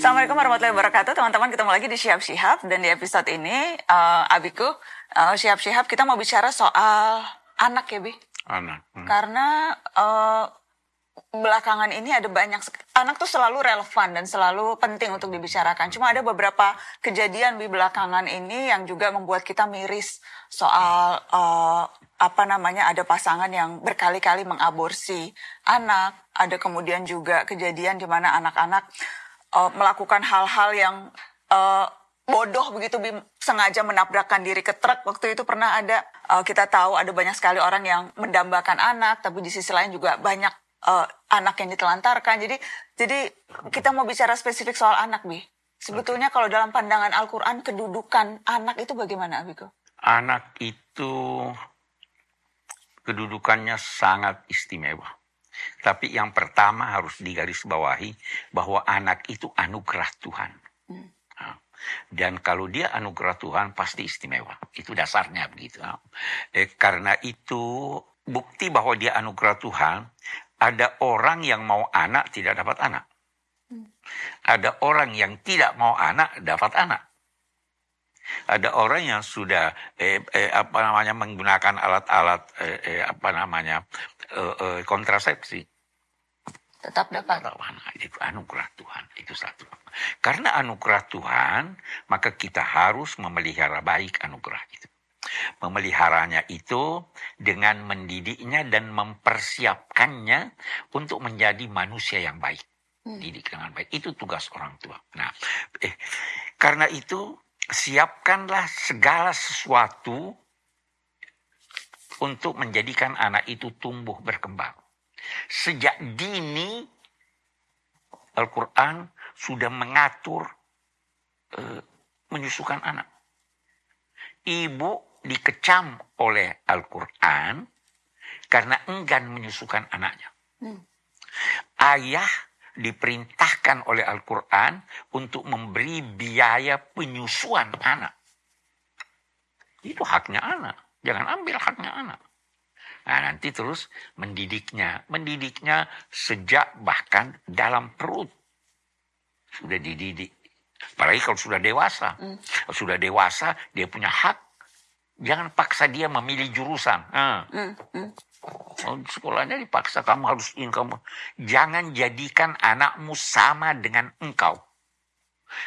Assalamualaikum warahmatullahi wabarakatuh, teman-teman. Ketemu lagi di Siap Sihab dan di episode ini, uh, Abiku, uh, Siap Sihab kita mau bicara soal anak ya, Bi. Anak. Hmm. Karena uh, belakangan ini ada banyak anak tuh selalu relevan dan selalu penting untuk dibicarakan. Cuma ada beberapa kejadian di belakangan ini yang juga membuat kita miris soal uh, apa namanya ada pasangan yang berkali-kali mengaborsi anak. Ada kemudian juga kejadian di mana anak-anak uh, melakukan hal-hal yang uh, bodoh begitu sengaja menabrakkan diri ke truk. Waktu itu pernah ada uh, kita tahu ada banyak sekali orang yang mendambakan anak tapi di sisi lain juga banyak uh, anak yang ditelantarkan. Jadi jadi kita mau bicara spesifik soal anak bi. Sebetulnya kalau dalam pandangan Al-Quran kedudukan anak itu bagaimana Abiko? Anak itu kedudukannya sangat istimewa tapi yang pertama harus digarisbawahi bahwa anak itu anugerah Tuhan. Hmm. Dan kalau dia anugerah Tuhan pasti istimewa. Itu dasarnya begitu. Eh, karena itu bukti bahwa dia anugerah Tuhan, ada orang yang mau anak tidak dapat anak. Hmm. Ada orang yang tidak mau anak dapat anak. Ada orang yang sudah eh, eh, apa namanya menggunakan alat-alat eh, eh, apa namanya eh, eh, kontrasepsi. Tetap dapat. Anak itu anugerah Tuhan itu satu. Karena anugerah Tuhan, maka kita harus memelihara baik anugerah itu. Memeliharanya itu dengan mendidiknya dan mempersiapkannya untuk menjadi manusia yang baik. Hmm. Didik dengan baik. Itu tugas orang tua. Nah, eh, karena itu siapkanlah segala sesuatu untuk menjadikan anak itu tumbuh berkembang. Sejak dini Al-Quran sudah mengatur uh, menyusukan anak. Ibu dikecam oleh Al-Quran karena enggan menyusukan anaknya. Hmm. Ayah diperintahkan oleh Al-Quran untuk memberi biaya penyusuan anak. Itu haknya anak. Jangan ambil haknya anak. Nah, nanti terus mendidiknya. Mendidiknya sejak bahkan dalam perut. Sudah dididik. Apalagi kalau sudah dewasa. Hmm. Kalau sudah dewasa, dia punya hak. Jangan paksa dia memilih jurusan. Hmm. Hmm. Oh, sekolahnya dipaksa kamu harus ini kamu. Jangan jadikan anakmu sama dengan engkau.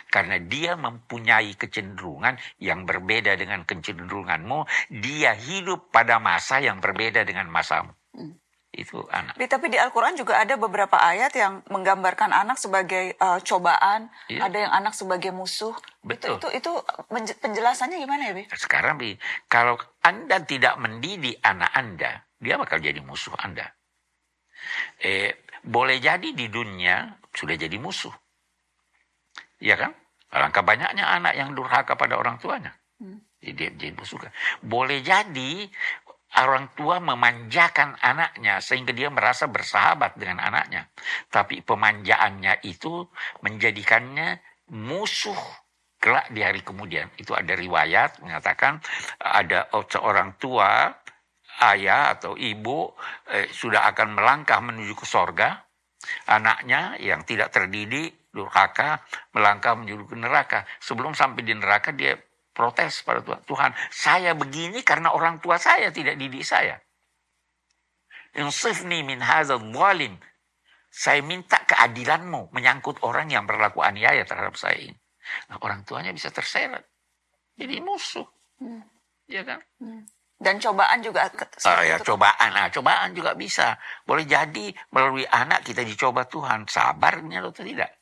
Karena dia mempunyai kecenderungan yang berbeda dengan kecenderunganmu. Dia hidup pada masa yang berbeda dengan masamu. Hmm. Itu anak. Tapi di Al-Quran juga ada beberapa ayat yang menggambarkan anak sebagai uh, cobaan. Iya. Ada yang anak sebagai musuh. Betul. Itu, itu, itu penjelasannya gimana ya, Bi? Sekarang, Bi, kalau Anda tidak mendidik anak Anda, dia bakal jadi musuh Anda. Eh, boleh jadi di dunia sudah jadi musuh. Iya kan? Alangkah banyaknya anak yang durhaka pada orang tuanya. Hmm. Dia jadi musuh. Boleh jadi orang tua memanjakan anaknya sehingga dia merasa bersahabat dengan anaknya. Tapi pemanjaannya itu menjadikannya musuh kelak di hari kemudian. Itu ada riwayat mengatakan ada seorang tua ayah atau ibu eh, sudah akan melangkah menuju ke sorga, anaknya yang tidak terdidik, durhaka, melangkah menuju ke neraka. Sebelum sampai di neraka dia protes pada Tuhan. Tuhan, saya begini karena orang tua saya tidak didik saya. Insifni min hazal walim. Saya minta keadilanmu menyangkut orang yang berlaku aniaya terhadap saya ini. Nah, orang tuanya bisa terseret. Jadi musuh. Hmm. Ya kan? Hmm. Dan cobaan juga. Oh, ya, cobaan. Nah, cobaan juga bisa. Boleh jadi melalui anak kita dicoba Tuhan. Sabarnya atau tidak.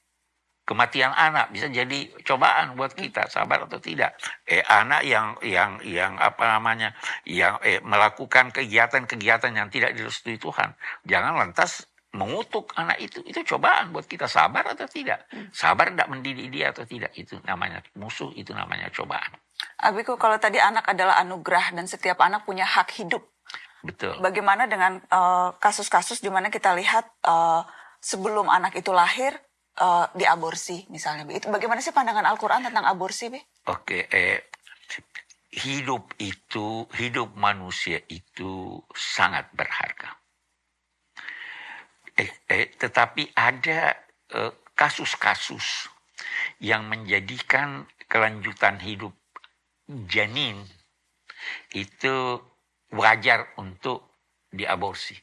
Kematian anak bisa jadi cobaan buat kita. Sabar atau tidak. Eh, anak yang yang yang apa namanya yang eh, melakukan kegiatan-kegiatan yang tidak direstui Tuhan. Jangan lantas mengutuk anak itu itu cobaan buat kita sabar atau tidak hmm. sabar tidak mendidik dia atau tidak itu namanya musuh itu namanya cobaan Abiku, kalau tadi anak adalah anugerah dan setiap anak punya hak hidup. Betul. Bagaimana dengan eh, kasus-kasus uh, di mana kita lihat uh, sebelum anak itu lahir uh, diaborsi misalnya. Itu bagaimana sih pandangan Al-Qur'an tentang aborsi, Bi? Oke, eh hidup itu, hidup manusia itu sangat berharga. Eh, eh, tetapi ada kasus-kasus yang menjadikan kelanjutan hidup janin itu wajar untuk diaborsi.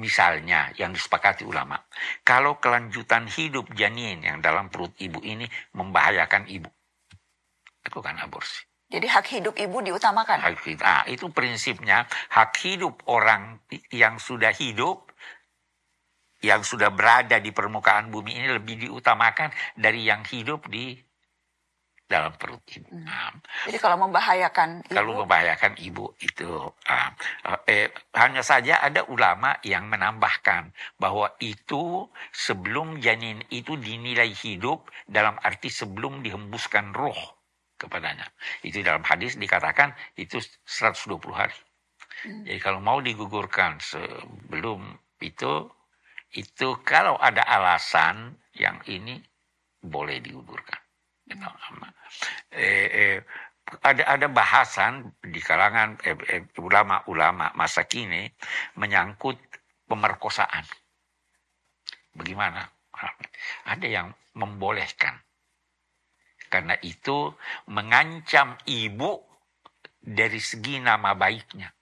Misalnya yang disepakati ulama, kalau kelanjutan hidup janin yang dalam perut ibu ini membahayakan ibu, lakukan aborsi. Jadi hak hidup ibu diutamakan. Hak hidup, ah, itu prinsipnya hak hidup orang yang sudah hidup, yang sudah berada di permukaan bumi ini lebih diutamakan dari yang hidup di dalam perut ibu. Hmm. Jadi kalau membahayakan ibu, kalau membahayakan ibu itu eh, hanya saja ada ulama yang menambahkan bahwa itu sebelum janin itu dinilai hidup dalam arti sebelum dihembuskan roh kepadanya. Itu dalam hadis dikatakan itu 120 hari. Hmm. Jadi kalau mau digugurkan sebelum itu itu kalau ada alasan yang ini boleh digugurkan. Gitu. Eh, eh, ada ada bahasan di kalangan eh, eh, ulama-ulama masa kini menyangkut pemerkosaan. Bagaimana? Ada yang membolehkan. Karena itu mengancam ibu dari segi nama baiknya.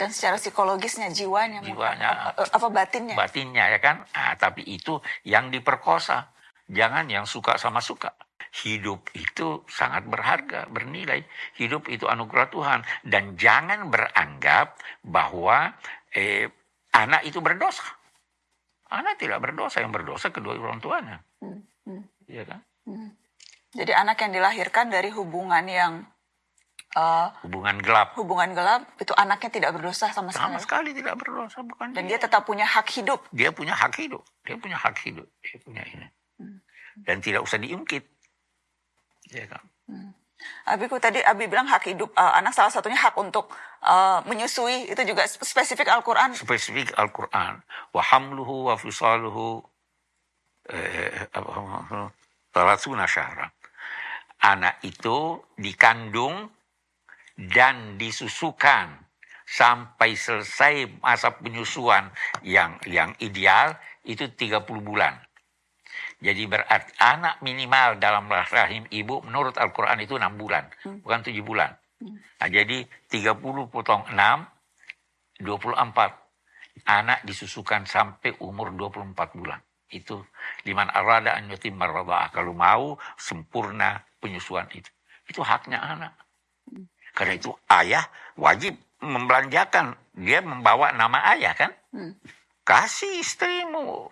Dan secara psikologisnya jiwanya, Jiwanya. apa, apa batinnya? Batinnya ya kan. Ah, tapi itu yang diperkosa. Jangan yang suka sama suka. Hidup itu sangat berharga, bernilai. Hidup itu anugerah Tuhan. Dan jangan beranggap bahwa eh, anak itu berdosa. Anak tidak berdosa, yang berdosa kedua orang tuanya. Hmm, hmm, Iya kan? hmm. Jadi anak yang dilahirkan dari hubungan yang eh, Hubungan gelap. hubungan gelap itu anaknya tidak berdosa sama sekali. Sama sekali tidak berdosa, bukan Dan dia tetap punya hak hidup. dia punya hak hidup. Dia punya hak hidup. Dia punya ini. Dan tidak usah diungkit. Ya kan? Abiku tadi Abi bilang hak hidup eh, anak salah satunya hak untuk eh, menyusui itu juga spesifik Al-Qur'an. Spesifik Al-Quran. Wa hamluhu wa fisaluhu eh, apa, talatuna syahra. Anak itu dikandung dan disusukan sampai selesai masa penyusuan yang yang ideal itu 30 bulan. Jadi berarti anak minimal dalam rahim ibu menurut Al-Quran itu 6 bulan, bukan 7 bulan. Nah, jadi 30 potong 6, 24. Anak disusukan sampai umur 24 bulan. Itu liman arada an yutimma. Kalau mau sempurna penyusuan itu. Itu haknya anak. Karena itu ayah wajib membelanjakan. Dia membawa nama ayah kan? Hmm. kasih istrimu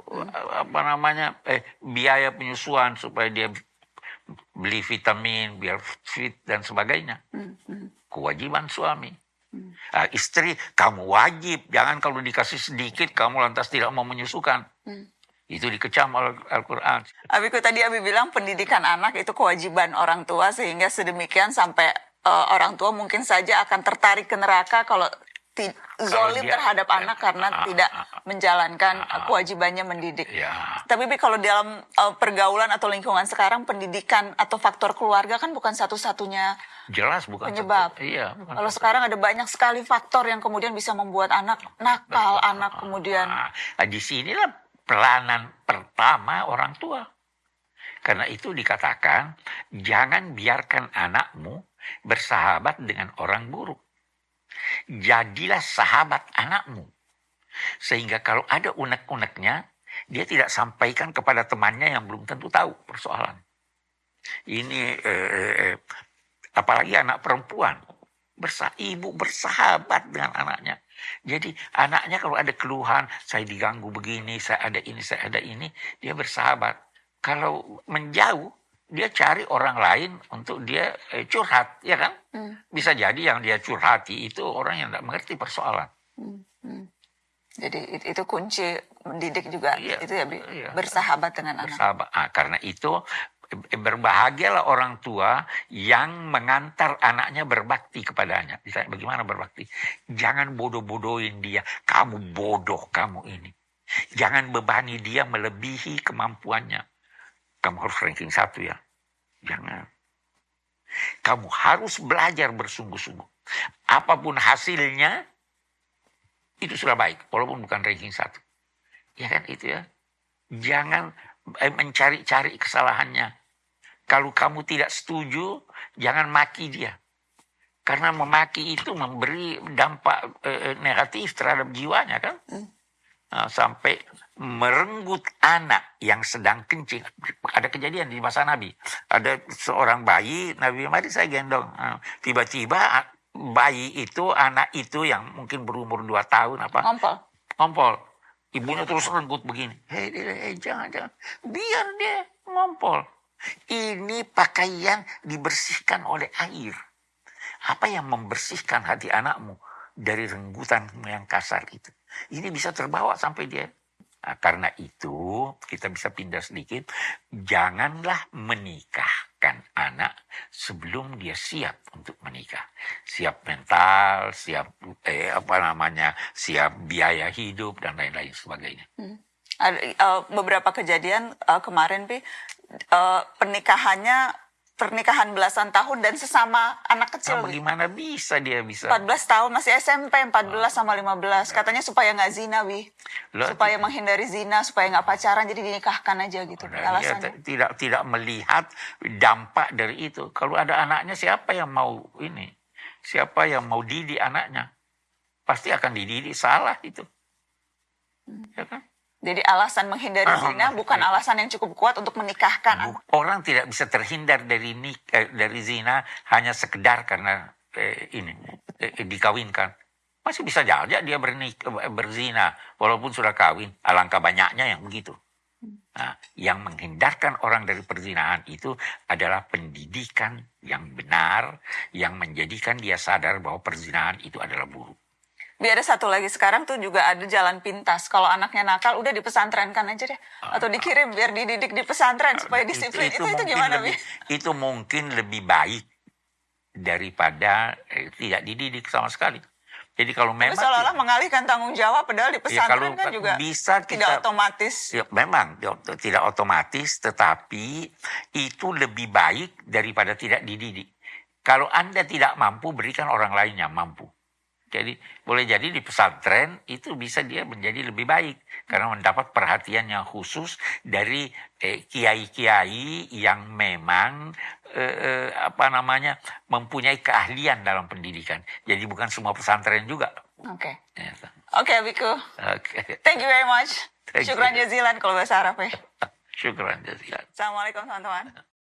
apa namanya eh biaya penyusuan supaya dia beli vitamin biar fit dan sebagainya Hmm, hmm. kewajiban suami Ah, istri kamu wajib jangan kalau dikasih sedikit kamu lantas tidak mau menyusukan Hmm. itu dikecam oleh Al-Quran Abiku tadi Abi bilang pendidikan anak itu kewajiban orang tua sehingga sedemikian sampai eh, orang tua mungkin saja akan tertarik ke neraka kalau zolim dia- terhadap anak karena Ah, tidak ah, menjalankan eh, kewajibannya mendidik. ya Tapi Bi, kalau dalam eh, pergaulan atau lingkungan sekarang pendidikan atau faktor keluarga kan bukan satu-satunya. jelas bukan Penyebab. satu- iya bukan Kalau satu- sekarang ada banyak sekali faktor yang kemudian bisa membuat anak nakal, anak kemudian Nah, di sinilah peranan pertama orang tua. Karena itu dikatakan, jangan biarkan anakmu bersahabat dengan orang buruk. Jadilah sahabat anakmu. Sehingga kalau ada unek-uneknya, dia tidak sampaikan kepada temannya yang belum tentu tahu persoalan. Ini eh, eh, eh, apalagi anak perempuan. Bersa ibu bersahabat dengan anaknya. Jadi anaknya kalau ada keluhan, saya diganggu begini, saya ada ini, saya ada ini, dia bersahabat. Kalau menjauh, dia cari orang lain untuk dia eh, curhat, ya kan? Hmm, Bisa jadi yang dia curhati itu orang yang tidak mengerti persoalan. hmm, hmm. Jadi it- itu kunci mendidik juga Iya, itu ya Bi, iya. bersahabat dengan anak. Bersahabat. Ah, karena itu eh, berbahagialah orang tua yang mengantar anaknya berbakti kepadanya. Misalnya bagaimana berbakti? Jangan bodoh-bodohin dia. Kamu bodoh, kamu ini. Jangan bebani dia melebihi kemampuannya. Kamu harus ranking satu ya. Jangan. Kamu harus belajar bersungguh-sungguh. Apa pun hasilnya, itu sudah baik. Walaupun bukan ranking satu. Ya kan itu ya. Jangan eh, mencari-cari kesalahannya. Kalau kamu tidak setuju, jangan maki dia. Karena memaki itu memberi dampak eh, negatif terhadap jiwanya kan. Nah, sampai merenggut anak yang sedang kencing. Ada kejadian di masa Nabi. Ada seorang bayi, Nabi mari saya gendong. Nah, Tiba-tiba bayi itu, anak itu yang mungkin berumur 2 tahun apa, Ngompol. ngompol. Ibunya terus renggut begini. Hei, hei, jangan, jangan. Biar dia ngompol. Ini pakaian dibersihkan oleh air. Apa yang membersihkan hati anakmu dari renggutan yang kasar itu? Ini bisa terbawa sampai dia. Nah, karena itu kita bisa pindah sedikit. Janganlah menikahkan anak sebelum dia siap untuk menikah. Siap mental, siap eh, apa namanya, siap biaya hidup dan lain-lain sebagainya. Ada eh, beberapa kejadian eh, kemarin, Pi, eh, pernikahannya pernikahan belasan tahun dan sesama anak kecil. Nah, bagaimana bisa dia bisa? 14 tahun masih SMP 14 sama 15 katanya supaya nggak zina wi Lah, supaya menghindari zina supaya nggak pacaran jadi dinikahkan aja gitu dia alasannya tidak tidak melihat dampak dari itu. Kalau ada anaknya siapa yang mau ini? Siapa yang mau didik anaknya? Pasti akan dididik salah itu. Ya kan? Jadi alasan menghindari Ah, zina bukan ah. alasan yang cukup kuat untuk menikahkan Bu- Orang tidak bisa terhindar dari nik eh, dari zina hanya sekedar karena eh, ini eh, dikawinkan. Masih bisa saja dia bernik eh, berzina walaupun sudah kawin. Alangkah banyaknya yang begitu. Nah, yang menghindarkan orang dari perzinahan itu adalah pendidikan yang benar yang menjadikan dia sadar bahwa perzinahan itu adalah buruk. Biar ada satu lagi sekarang tuh juga ada jalan pintas kalau anaknya nakal udah dipesantrenkan aja deh atau dikirim biar dididik di pesantren supaya disiplin itu itu, mungkin gimana lebih, wi itu mungkin lebih baik daripada eh, tidak dididik sama sekali. Jadi kalau Tapi memang seolah-olah mengalihkan tanggung jawab padahal di Ya, kalau pesantren kan juga bisa tidak kita- otomatis ya, memang ya, tidak otomatis, tetapi itu lebih baik daripada tidak dididik. Kalau anda tidak mampu, berikan orang lain yang mampu. Jadi boleh jadi di pesantren itu bisa dia menjadi lebih baik karena mendapat perhatian yang khusus dari eh, kiai-kiai yang memang eh, eh, apa namanya mempunyai keahlian dalam pendidikan. Jadi bukan semua pesantren juga. oke Ya, oke Biku Oke, thank you very much Thank syukran you. jazilan kalau bahasa Arab ya syukran jazilan. Assalamualaikum teman-teman